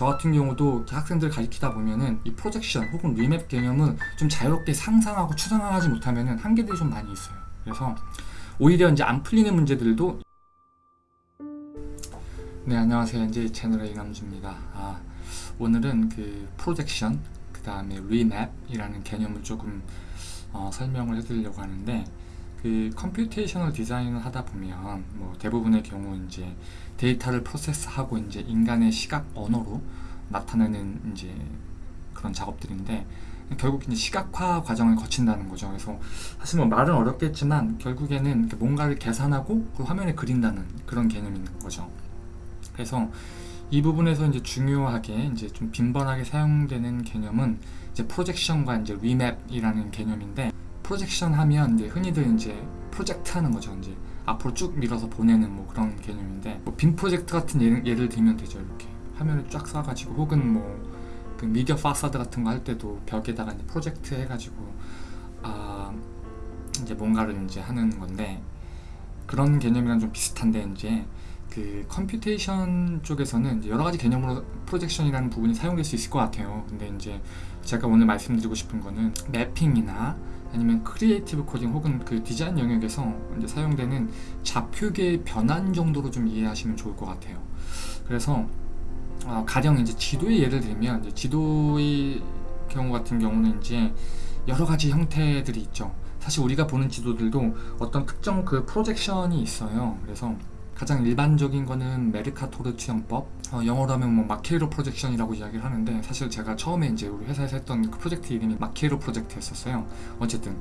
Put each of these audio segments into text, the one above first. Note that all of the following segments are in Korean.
저 같은 경우도 학생들 가르치다 보면은 이 projection 혹은 remap 개념은 좀 자유롭게 상상하고 추상화하지 못하면은 한계들이 좀 많이 있어요. 그래서 오히려 이제 안 풀리는 문제들도 네 안녕하세요 NJ 채널의 이남주입니다 아, 오늘은 그 projection 그 다음에 remap이라는 개념을 조금 어, 설명을 해드리려고 하는데 그 computational design을 하다 보면 뭐 대부분의 경우 이제 데이터를 프로세스하고 이제 인간의 시각 언어로 나타내는 이제 그런 작업들인데 결국 이제 시각화 과정을 거친다는 거죠. 그래서 사실 뭐 말은 어렵겠지만 결국에는 뭔가를 계산하고 그 화면에 그린다는 그런 있는 거죠. 그래서 이 부분에서 이제 중요하게 이제 좀 빈번하게 사용되는 개념은 이제 projection과 이제 remap이라는 개념인데 projection 하면 이제 흔히들 이제 프로젝트 하는 거죠. 이제 앞으로 쭉 밀어서 보내는 뭐 그런 개념인데 뭐 빔 프로젝트 같은 예를, 예를 들면 되죠. 이렇게 화면을 쫙 쏴가지고 혹은 뭐 그 미디어 파사드 같은 거 할 때도 벽에다가 이제 프로젝트 해가지고 아 이제 뭔가를 이제 하는 건데 그런 개념이랑 좀 비슷한데 이제 그 computation 쪽에서는 여러 가지 개념으로 projection이라는 부분이 사용될 수 있을 것 같아요. 근데 이제 제가 오늘 말씀드리고 싶은 거는 mapping이나 아니면 creative coding 혹은 그 디자인 영역에서 이제 사용되는 좌표계의 변환 정도로 좀 이해하시면 좋을 것 같아요. 그래서 어, 가령 이제 지도의 예를 들면 이제 지도의 경우 같은 경우는 이제 여러 가지 형태들이 있죠. 사실 우리가 보는 지도들도 어떤 특정 그 projection이 있어요. 그래서 가장 일반적인 거는 메르카토르 투영법. 어, 영어로 하면 뭐 Mercator projection이라고 이야기를 하는데 사실 제가 처음에 이제 우리 회사에서 했던 그 프로젝트 이름이 Mercator 프로젝트였었어요. 어쨌든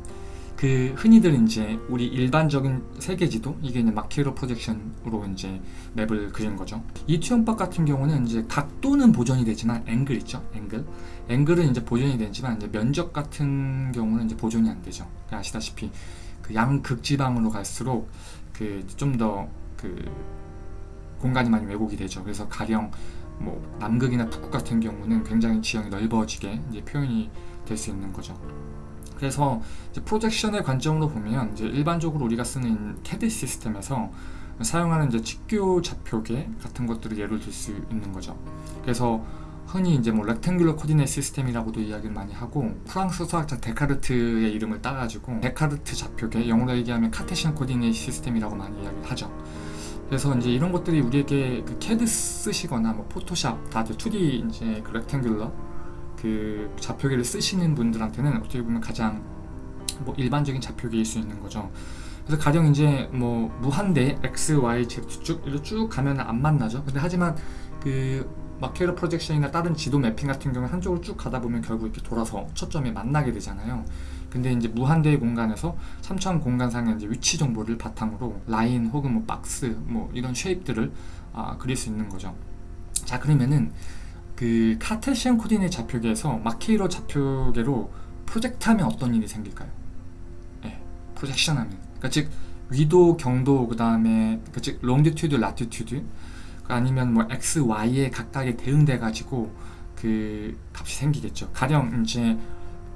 그 흔히들 이제 우리 일반적인 세계지도 이게 이제 마케이로 프로젝션으로 이제 맵을 그린 거죠. 이 투영법 같은 경우는 이제 각도는 보존이 되지만 앵글 있죠. 앵글. 앵글은 이제 보존이 되지만 이제 면적 같은 경우는 이제 보존이 안 되죠. 아시다시피 그 양극지방으로 갈수록 그 좀 더 그 공간이 많이 왜곡이 되죠. 그래서 가령 뭐 남극이나 북극 같은 경우는 굉장히 지형이 넓어지게 이제 표현이 될 수 있는 거죠. 그래서 projection의 관점으로 보면 이제 일반적으로 우리가 쓰는 캐드 시스템에서 사용하는 이제 직교 좌표계 같은 것들을 예를 들 수 있는 거죠. 그래서 흔히 이제 뭐 rectangular coordinate system이라고도 이야기를 많이 하고 프랑스 수학자 데카르트의 이름을 따가지고 데카르트 좌표계 영어로 얘기하면 Cartesian coordinate system이라고 많이 이야기를 하죠. 그래서 이제 이런 것들이 우리에게 그 캐드 쓰시거나 뭐 Photoshop 다들 2D 이제 그 rectangular 그 좌표계를 쓰시는 분들한테는 어떻게 보면 가장 뭐 일반적인 좌표계일 수 있는 거죠. 그래서 가령 이제 뭐 무한대 x, y, z 쭉 이렇게 쭉 가면 안 만나죠. 근데 하지만 그 마케로 프로젝션이나 다른 지도 매핑 같은 경우는 한쪽으로 쭉 가다 보면 결국 이렇게 돌아서 초점이 만나게 되잖아요. 근데 이제 무한대의 공간에서 3차원 공간상의 이제 위치 정보를 바탕으로 라인 혹은 뭐 박스 뭐 이런 쉐입들을 아, 그릴 수 있는 거죠. 자 그러면은 그 Cartesian coordinate 좌표계에서 Mercator 좌표계로 프로젝트 하면 어떤 일이 생길까요? 네, projection 하면 그러니까 즉 위도, 경도, 그 다음에 그 즉 longitude, latitude 아니면 뭐 x, y에 각각에 대응돼 가지고 그 값이 생기겠죠. 가령 이제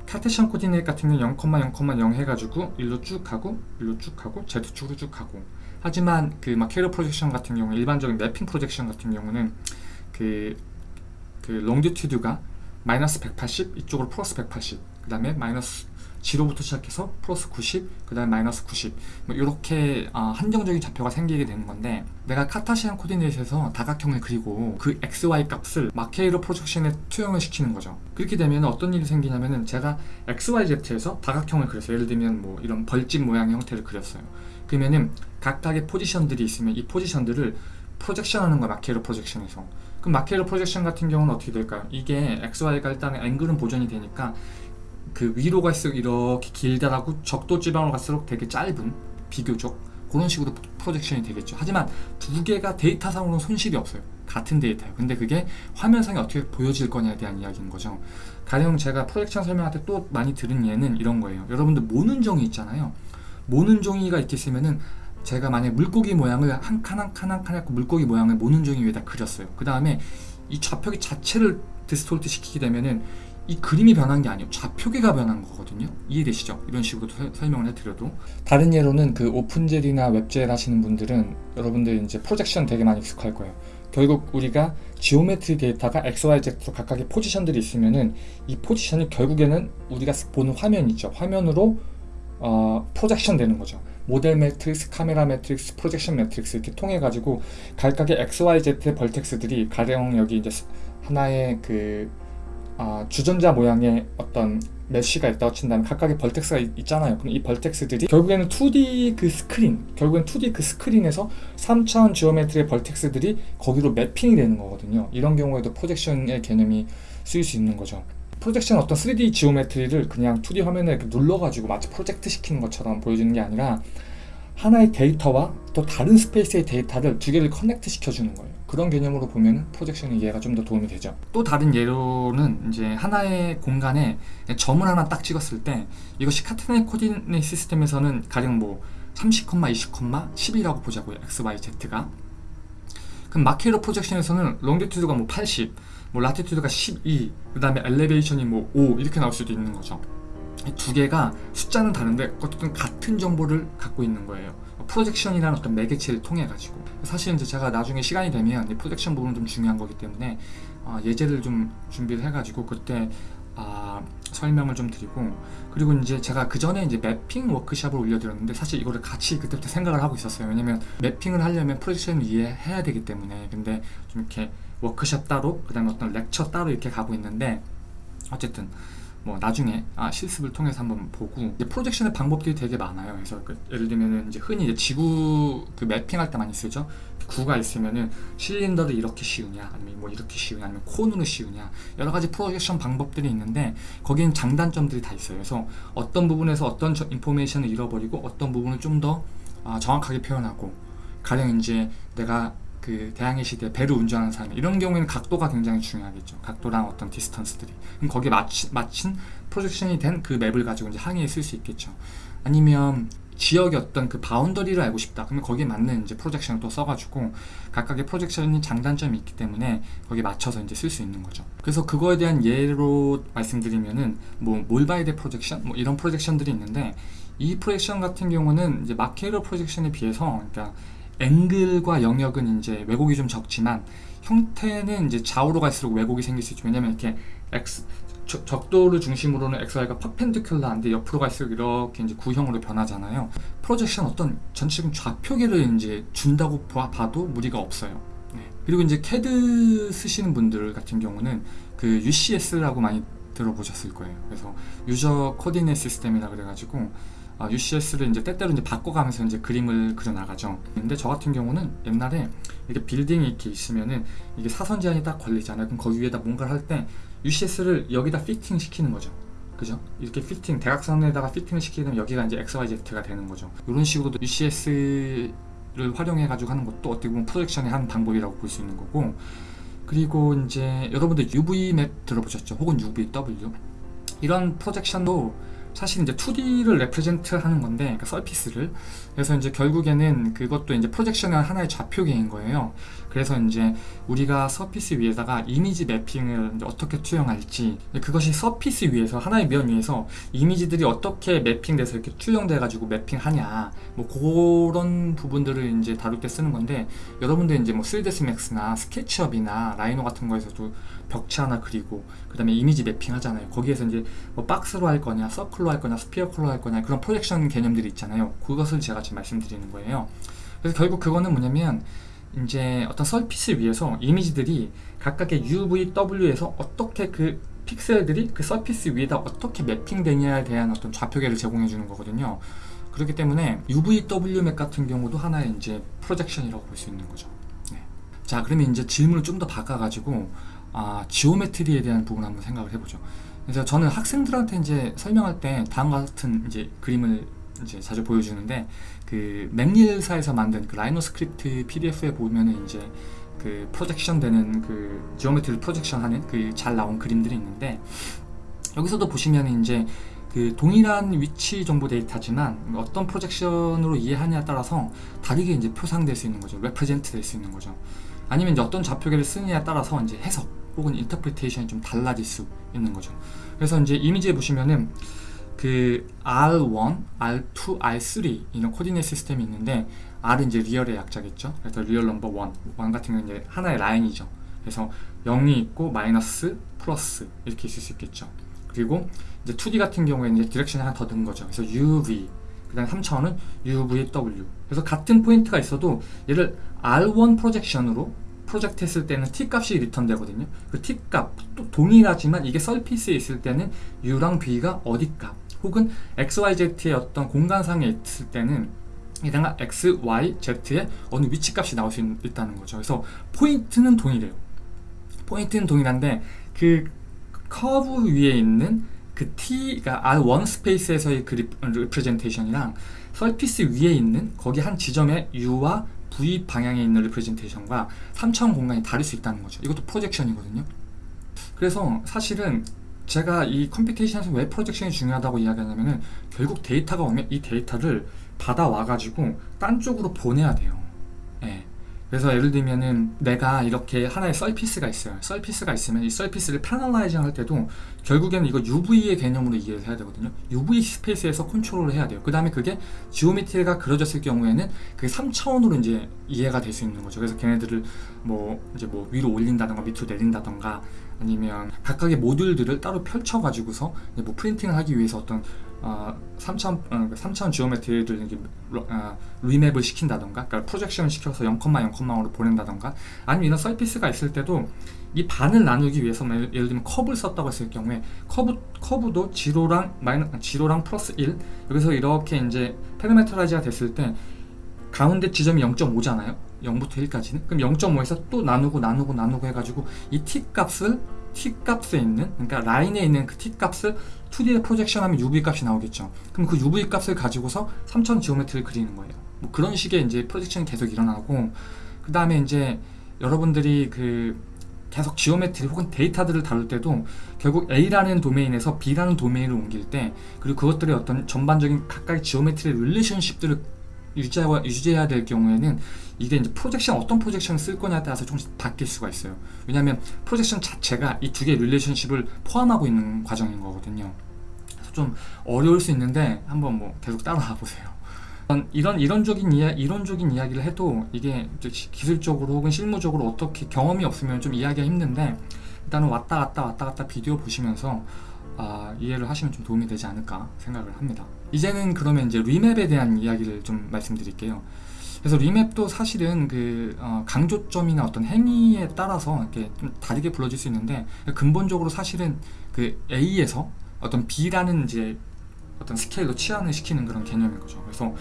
Cartesian coordinate 같은 경우는 0,0,0 해가지고 일로 쭉 가고 일로 쭉 가고 Z축으로 쭉 가고 하지만 그 Mercator projection 같은 경우 일반적인 mapping projection 같은 경우는 그, 그 longitude가 마이너스 180 이쪽으로 플러스 180 그 다음에 마이너스 0부터 시작해서 플러스 90, 그 다음에 마이너스 90 뭐 이렇게 어, 한정적인 좌표가 생기게 되는 건데 내가 Cartesian coordinate에서 다각형을 그리고 그 XY 값을 Mercator projection에 투영을 시키는 거죠. 그렇게 되면 어떤 일이 생기냐면은 제가 XYZ에서 다각형을 그렸어요. 예를 들면 뭐 이런 벌집 모양의 형태를 그렸어요. 그러면은 각각의 포지션들이 있으면 이 포지션들을 projection 하는 거야 Mercator projection에서. 그럼 Mercator projection 같은 경우는 어떻게 될까요? 이게 XY가 일단 앵글은 보존이 되니까 그 위로 갈수록 이렇게 길다라고 적도 지방으로 갈수록 되게 짧은 비교적 그런 식으로 projection이 되겠죠. 하지만 두 개가 데이터상으로는 손실이 없어요. 같은 데이터예요. 근데 그게 화면상에 어떻게 보여질 거냐에 대한 이야기인 거죠. 가령 제가 projection 설명할 때 또 많이 들은 예는 이런 거예요. 여러분들 모눈종이 있잖아요. 모눈종이가 이렇게 있으면은 제가 만약 물고기 모양을 한 칸 한 칸 한 칸 해고 물고기 모양을 모눈종이 위에다 그렸어요. 그 다음에 이 좌표계 자체를 distort 시키게 되면은 이 그림이 변한 게 아니고 좌표계가 변한 거거든요 이해되시죠? 이런 식으로 설명을 해드려도 다른 예로는 그 OpenGL이나 WebGL 하시는 분들은 여러분들 이제 projection 되게 많이 익숙할 거예요 결국 우리가 geometry 데이터가 XYZ로 각각의 포지션들이 있으면은 이 포지션이 결국에는 우리가 보는 화면이죠. 화면으로 어, projection 되는 거죠. model matrix, camera matrix, projection matrix 이렇게 통해 가지고 각각의 XYZ의 vertex들이 가령 여기 이제 하나의 그 아, 주전자 모양의 어떤 mesh가 있다고 친다면 각각의 vertex가 있, 잖아요 그럼 이 vertex들이 결국에는 2D 그 스크린, 결국엔 2D 그 스크린에서 3차원 geometry의 vertex들이 거기로 mapping이 되는 거거든요. 이런 경우에도 projection의 개념이 쓰일 수 있는 거죠. projection 어떤 3D geometry를 그냥 2D 화면에 눌러가지고 마치 프로젝트 시키는 것처럼 보여주는 게 아니라 하나의 데이터와 또 다른 space의 데이터를 두 개를 connect 시켜주는 거예요. 그런 개념으로 보면 projection의 이해가 좀 더 도움이 되죠. 또 다른 예로는 이제 하나의 공간에 점을 하나 딱 찍었을 때 이것이 Cartesian coordinate system에서는 가령 뭐 30, 20, 10이라고 보자고요. x, y, z가. 그럼 Mercator projection에서는 longitude가 뭐 80, 뭐 latitude가 12, 그 다음에 elevation이 뭐 5 이렇게 나올 수도 있는 거죠. 두 개가 숫자는 다른데 어쨌든 같은 정보를 갖고 있는 거예요. projection이라는 어떤 매개체를 통해 가지고 사실 이제 제가 나중에 시간이 되면 이 projection 부분은 좀 중요한 거기 때문에 어, 예제를 좀 준비를 해 가지고 그때 아, 설명을 좀 드리고 그리고 이제 제가 그 전에 이제 mapping 워크샵을 올려드렸는데 사실 이거를 같이 그때부터 생각을 하고 있었어요. 왜냐면 mapping을 하려면 projection을 이해해야 되기 때문에. 근데 좀 이렇게 워크샵 따로 그 다음에 어떤 lecture 따로 이렇게 가고 있는데 어쨌든 뭐 나중에 아, 실습을 통해서 한번 보고 이제 projection의 방법들이 되게 많아요. 그래서 그 예를 들면은 이제 흔히 이제 지구 그 mapping할 때 많이 쓰죠. 구가 있으면은 실린더를 이렇게 씌우냐 아니면 뭐 이렇게 씌우냐 아니면 cone으로 씌우냐 여러 가지 projection 방법들이 있는데 거기는 장단점들이 다 있어요. 그래서 어떤 부분에서 어떤 information을 잃어버리고 어떤 부분을 좀더 아, 정확하게 표현하고 가령 이제 내가 그 대항해 시대 배를 운전하는 사람 이런 경우에는 각도가 굉장히 중요하겠죠. 각도랑 어떤 distance들이. 그럼 거기에 맞치, 맞춘 projection이 된 그 map을 가지고 이제 항해에 쓸 수 있겠죠. 아니면 지역의 어떤 그 boundary를 알고 싶다. 그러면 거기에 맞는 이제 projection을 또 써가지고 각각의 projection이 장단점이 있기 때문에 거기에 맞춰서 이제 쓸 수 있는 거죠. 그래서 그거에 대한 예로 말씀드리면은 뭐 Mollweide projection 뭐 이런 projection들이 있는데 이 프로젝션 같은 경우는 이제 마케로 프로젝션에 비해서 그러니까 앵글과 영역은 이제 왜곡이 좀 적지만 형태는 이제 좌우로 갈수록 왜곡이 생길 수 있죠. 왜냐면 이렇게 X, 적도를 중심으로는 XY가 퍼펜디큘러한데 옆으로 갈수록 이렇게 이제 구형으로 변하잖아요. 프로젝션 어떤 전체적인 좌표계를 이제 준다고 봐 도 무리가 없어요. 네. 그리고 이제 CAD 쓰시는 분들 같은 경우는 그 UCS라고 많이 들어보셨을 거예요. 그래서 user coordinate system이라 그래가지고 어, UCS를 이제 때때로 이제 바꿔가면서 이제 그림을 그려 나가죠. 근데 저 같은 경우는 옛날에 이렇게 빌딩이 이렇게 있으면은 이게 사선 제한이 딱 걸리잖아요. 그럼 거기 위에다 뭔가를 할 때 UCS를 여기다 피팅 시키는 거죠. 그죠? 이렇게 피팅, 대각선에다가 fitting을 시키면 여기가 이제 XYZ가 되는 거죠. 이런 식으로도 UCS를 활용해 가지고 하는 것도 어떻게 보면 projection의 한 방법이라고 볼 수 있는 거고 그리고 이제 여러분들 UV map 들어보셨죠? 혹은 UVW 이런 projection도 사실 이제 2D를 represent 하는 건데 그러니까 surface를. 그래서 이제 결국에는 그것도 이제 projection의 하나의 좌표계인 거예요. 그래서 이제 우리가 surface 위에다가 이미지 mapping을 어떻게 투영할지 그것이 surface 위에서 하나의 면 위에서 이미지들이 어떻게 mapping돼서 이렇게 투영돼 가지고 mapping하냐 뭐 그런 부분들을 이제 다룰 때 쓰는 건데 여러분들 이제 뭐 3ds max나 SketchUp이나 Rhino 같은 거에서도 벽체 하나 그리고 그 다음에 이미지 mapping 하잖아요 거기에서 이제 뭐 박스로 할 거냐 서클로 할 거냐 sphere로 할 거냐 그런 projection 개념들이 있잖아요 그것을 제가 지금 말씀드리는 거예요 그래서 결국 그거는 뭐냐면 이제 어떤 surface 위에서 이미지들이 각각의 UVW에서 어떻게 그 픽셀들이 그 surface 위에다 어떻게 mapping되냐에 대한 어떤 좌표계를 제공해 주는 거거든요. 그렇기 때문에 UVW map 같은 경우도 하나의 이제 projection이라고 볼 수 있는 거죠. 네. 자, 그러면 이제 질문을 좀 더 바꿔가지고 아, geometry에 대한 부분 한번 생각을 해보죠. 그래서 저는 학생들한테 이제 설명할 때 다음과 같은 이제 그림을 이제 자주 보여주는데 그 McNeel사에서 만든 그 Rhino script PDF에 보면은 이제 그 projection 되는 그 geometry projection 하는 그 잘 나온 그림들이 있는데 여기서도 보시면 이제 그 동일한 위치 정보 데이터지만 어떤 projection으로 이해하냐에 따라서 다르게 이제 표상될 수 있는 거죠. represent 될 수 있는 거죠. 아니면 이제 어떤 좌표계를 쓰느냐에 따라서 이제 해석 혹은 interpretation이 좀 달라질 수 있는 거죠. 그래서 이제 이미지에 보시면은 그 R1, R2, R3 이런 coordinate system이 있는데 R은 이제 real의 약자겠죠. 그래서 real number 1, 1 같은 경우는 이제 하나의 라인이죠. 그래서 0이 있고 마이너스, 플러스 이렇게 있을 수 있겠죠. 그리고 이제 2D 같은 경우에는 이제 direction이 하나 더 든 거죠. 그래서 UV, 그 다음 3차원은 UVW. 그래서 같은 포인트가 있어도 얘를 R1 프로젝션으로 프로젝트 했을 때는 t 값이 return 되거든요. 그 t 값 또 동일하지만 이게 surface에 있을 때는 u랑 v가 어디 값 혹은 x, y, z의 어떤 공간상에 있을 때는 이랑 x, y, z의 어느 위치 값이 나올 수 있, 다는 거죠. 그래서 포인트는 동일해요. 포인트는 동일한데 그 커브 위에 있는 그 t가 R1 스페이스에서의 그 리프레젠테이션이랑 서피스 위에 있는 거기 한 지점에 u와 v 방향에 있는 representation과 3차원 공간이 다를 수 있다는 거죠. 이것도 projection이거든요. 그래서 사실은 제가 이 computation에서 왜 projection이 중요하다고 이야기하냐면은 결국 데이터가 오면 이 데이터를 받아와 가지고 딴 쪽으로 보내야 돼요. 예. 그래서 예를 들면은 내가 이렇게 하나의 surface가 있어요. surface가 있으면 이 surface를 panelizing 할 때도 결국에는 이거 UV의 개념으로 이해를 해야 되거든요. UV space에서 컨트롤을 해야 돼요. 그 다음에 그게 geometry가 그려졌을 경우에는 그게 3차원으로 이제 이해가 될 수 있는 거죠. 그래서 걔네들을 뭐 이제 뭐 위로 올린다던가 밑으로 내린다던가 아니면 각각의 모듈들을 따로 펼쳐 가지고서 뭐 printing을 하기 위해서 어떤 어, 3차원, 어, 3차원 geometry를 이렇게 어, remap을 시킨다던가 그러니까 projection을 시켜서 0,0,0로 보낸다던가 아니면 이런 surface가 있을 때도 이 반을 나누기 위해서 뭐 예를 들면 커브를 썼다고 했을 경우에 커브, 커브도 zero랑 마이너, zero랑 플러스 1 여기서 이렇게 이제 parameterize가 됐을 때 가운데 지점이 0.5잖아요. 0부터 1까지는. 그럼 0.5에서 또 나누고 나누고 나누고 해가지고 이 t 값을 t 값에 있는 그러니까 라인에 있는 그 t 값을 2D에 projection하면 UV 값이 나오겠죠. 그럼 그 UV 값을 가지고서 3차원 geometry를 그리는 거예요. 뭐 그런 식의 이제 projection이 계속 일어나고 그 다음에 이제 여러분들이 그 계속 geometry 혹은 데이터들을 다룰 때도 결국 A라는 도메인에서 B라는 도메인을 옮길 때 그리고 그것들의 어떤 전반적인 각각의 geometry relationship들을 유지하고, 유지해야 될 경우에는 이게 이제 projection 어떤 projection을 쓸 거냐에 따라서 조금씩 바뀔 수가 있어요. 왜냐하면 projection 자체가 이 두 개의 relationship을 포함하고 있는 과정인 거거든요. 그래서 좀 어려울 수 있는데 한번 뭐 계속 따라가 보세요. 이런 이론적인 이야 이론적인 이야기를 해도 이게 기술적으로 혹은 실무적으로 어떻게 경험이 없으면 좀 이해하기가 힘든데 일단은 왔다 갔다 왔다 갔다 비디오 보시면서 아, 이해를 하시면 좀 도움이 되지 않을까 생각을 합니다. 이제는 그러면 이제 remap에 대한 이야기를 좀 말씀드릴게요. 그래서 remap도 사실은 그 어, 강조점이나 어떤 행위에 따라서 이렇게 좀 다르게 불러질 수 있는데 근본적으로 사실은 그 A에서 어떤 B라는 이제 어떤 스케일로 치환을 시키는 그런 개념인 거죠. 그래서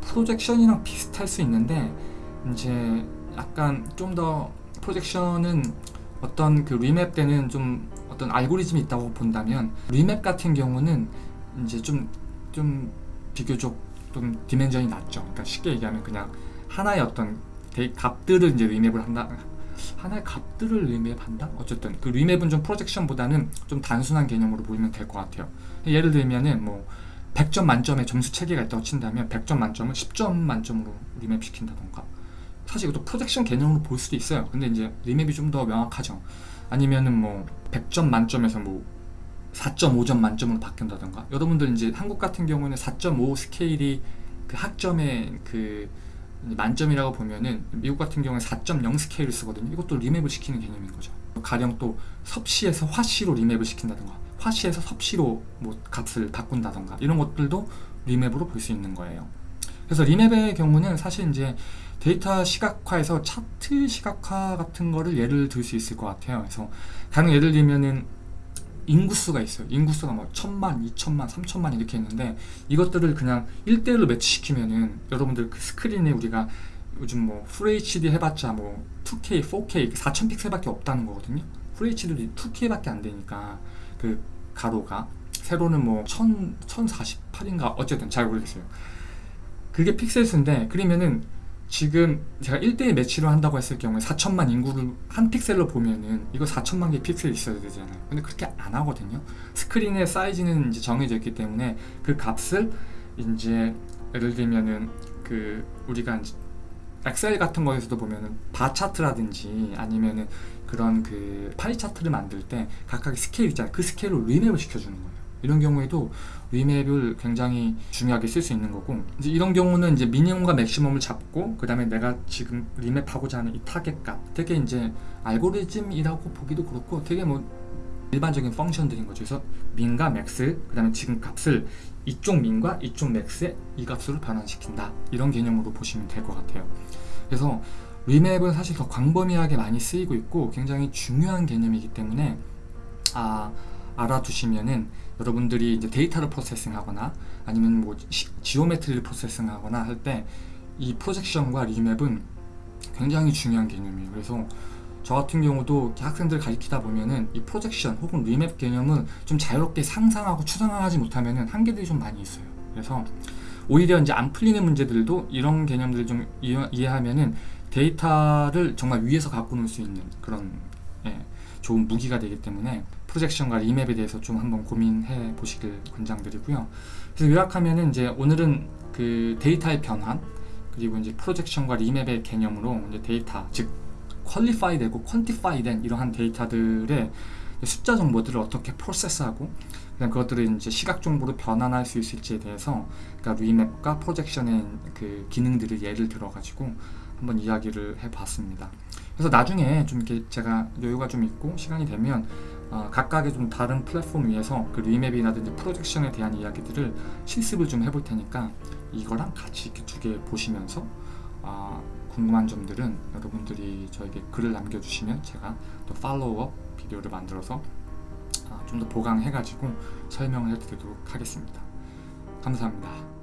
projection이랑 비슷할 수 있는데 이제 약간 좀 더 projection은 어떤 그 remap 때는 좀 어떤 알고리즘이 있다고 본다면 remap 같은 경우는 이제 좀 좀 비교적 좀 dimension이 낮죠. 그러니까 쉽게 얘기하면 그냥 하나의 어떤 값들을 이제 remap을 한다. 하나의 값들을 remap한다? 어쨌든 그 remap은 좀 projection보다는 좀 단순한 개념으로 보이면 될 것 같아요. 예를 들면은 뭐 100점 만점에 점수 체계가 있다고 친다면 100점 만점을 10점 만점으로 remap 시킨다던가 사실 이것도 projection 개념으로 볼 수도 있어요. 근데 이제 remap이 좀 더 명확하죠. 아니면은 뭐 100점 만점에서 뭐 4.5점 만점으로 바뀐다던가? 여러분들 이제 한국 같은 경우는 4.5 스케일이 그 학점의 그 만점이라고 보면은 미국 같은 경우는 4.0 스케일을 쓰거든요. 이것도 리맵을 시키는 개념인 거죠. 가령 또 섭씨에서 화씨로 리맵을 시킨다던가 화씨에서 섭씨로 뭐 값을 바꾼다던가 이런 것들도 리맵으로 볼 수 있는 거예요. 그래서 리맵의 경우는 사실 이제 데이터 시각화에서 차트 시각화 같은 거를 예를 들 수 있을 것 같아요 그래서 가령 예를 들면은 인구수가 있어요. 인구수가 뭐 천만, 이천만, 삼천만 이렇게 있는데 이것들을 그냥 1대1로 매치시키면은 여러분들 그 스크린에 우리가 요즘 뭐 FHD 해봤자 뭐 2K, 4K, 4000 픽셀밖에 없다는 거거든요. FHD도 2K밖에 안 되니까 그 가로가 세로는 뭐 1000, 1048인가 어쨌든 잘 모르겠어요. 그게 픽셀 수인데 그러면은 지금 제가 1대1 매치를 한다고 했을 경우에 4천만 인구를 한 픽셀로 보면은 이거 4천만 개 픽셀 있어야 되잖아요. 근데 그렇게 안 하거든요. 스크린의 사이즈는 이제 정해져 있기 때문에 그 값을 이제 예를 들면은 그 우리가 엑셀 같은 거에서도 보면은 bar chart라든지 아니면은 그런 그 pie chart를 만들 때 각각의 스케일 있잖아요. 그 스케일로 remap을 시켜주는 거예요 이런 경우에도 remap을 굉장히 중요하게 쓸 수 있는 거고 이제 이런 경우는 이제 미니멈과 맥시멈을 잡고 그 다음에 내가 지금 remap하고자 하는 이 타겟값 되게 이제 알고리즘이라고 보기도 그렇고 되게 뭐 일반적인 function들인 거죠. 그래서 min과 max 그 다음에 지금 값을 이쪽 min과 이쪽 max의 이 값으로 변환시킨다. 이런 개념으로 보시면 될 것 같아요. 그래서 remap은 사실 더 광범위하게 많이 쓰이고 있고 굉장히 중요한 개념이기 때문에 아, 알아두시면은 여러분들이 이제 데이터를 processing하거나 아니면 뭐 시- geometry를 processing하거나 할 때 이 projection과 remap은 굉장히 중요한 개념이에요. 그래서 저 같은 경우도 학생들 가르치다 보면은 이 projection 혹은 remap 개념은 좀 자유롭게 상상하고 추상화하지 못하면은 한계들이 좀 많이 있어요. 그래서 오히려 이제 안 풀리는 문제들도 이런 개념들을 좀 이해, 이해하면은 데이터를 정말 위에서 갖고 놀 수 있는 그런 예, 좋은 무기가 되기 때문에 projection과 remap에 대해서 좀 한번 고민해 보시길 권장드리고요. 그래서 요약하면은 이제 오늘은 그 데이터의 변환 그리고 이제 projection과 remap의 개념으로 이제 데이터 즉 qualify 되고 quantify 된 이러한 데이터들의 숫자 정보들을 어떻게 process하고 그다음 그것들을 이제 시각 정보로 변환할 수 있을지에 대해서 그러니까 remap과 projection의 그 기능들을 예를 들어 가지고 한번 이야기를 해봤습니다. 그래서 나중에 좀 이렇게 제가 여유가 좀 있고 시간이 되면 어, 각각의 좀 다른 플랫폼 위에서 그 리맵이라든지 프로젝션에 대한 이야기들을 실습을 좀 해볼 테니까 이거랑 같이 이렇게 두 개 보시면서 아, 궁금한 점들은 여러분들이 저에게 글을 남겨주시면 제가 또 팔로우업 비디오를 만들어서 아, 좀더 보강해가지고 설명을 해드리도록 하겠습니다. 감사합니다.